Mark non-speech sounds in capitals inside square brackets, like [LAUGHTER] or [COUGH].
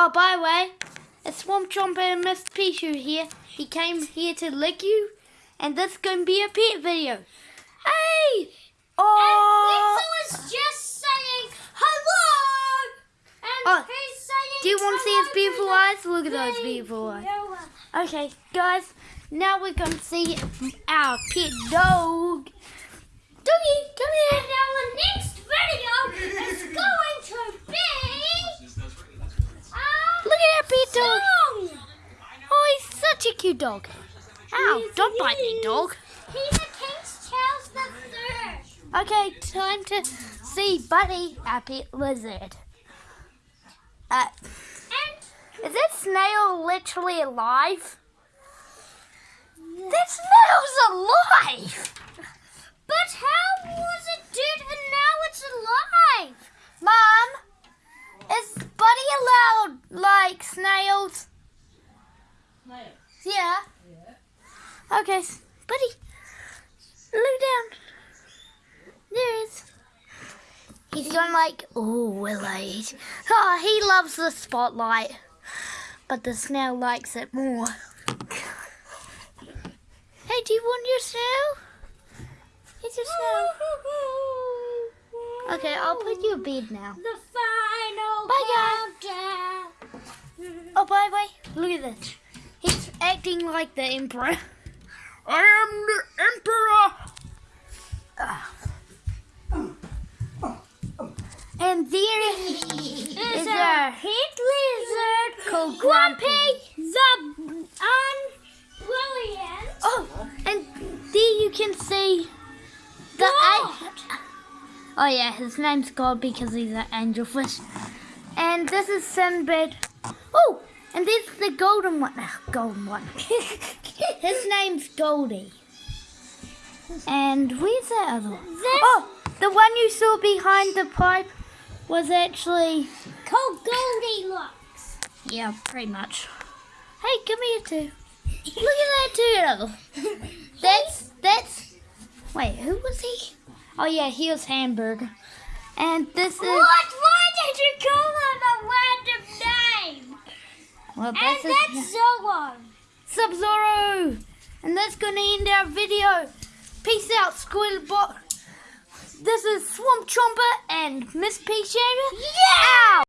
Oh, by the way, it's Swamp Chomper and Miss Pichu here. He came here to lick you, and this is going to be a pet video. Hey! Oh! And just saying hello! And Oh, he's saying Do you want to see his beautiful eyes? Look at those beautiful eyes. Okay, guys, now we're going to see our pet dog. Doggy, come here. And our next video is going to be um, Look at our pet dog. song. Oh, he's such dog. Ow, Yes, don't bite me, dog. He's a King's Charles the Third. Okay, time to see Buddy, Happy pet lizard. Uh, And is this snail literally alive? That snail's alive! but how was it dead and now it's alive? Mom, is Buddy allowed like snails? Yeah. Okay, Buddy, look down. There he is. He's going like, oh, Willie. Oh, he loves the spotlight, but the snail likes it more. Hey, do you want your snail? It's your snail. Okay, I'll put you to bed now. The final Bye, guys. Oh, by the way, look at this. He's acting like the emperor. [LAUGHS] I am the emperor. And there is Is a a heat lizard called Grumpy Grumpy. the unbrilliant. Oh, and there you can see the God. Oh yeah, his name's God because he's an angelfish. And this is Sinbad. Oh, and there's the golden one. Ah, golden one. [LAUGHS] his name's Goldie. And where's that other one? This- Oh, the one you saw behind the pipe was actually Called Goldilocks. yeah, pretty much. Hey, come here too. Look at that turtle. [LAUGHS] That's that's. Wait, who was he? Oh yeah, he was Hamburger. And this is What? Why did you well, And this that's [LAUGHS] Zoro. Sub Zoro. And that's gonna end our video. Peace out, Squidbot. This is Swamp Chomper and Miss Pea Shaver. Yeah! Out.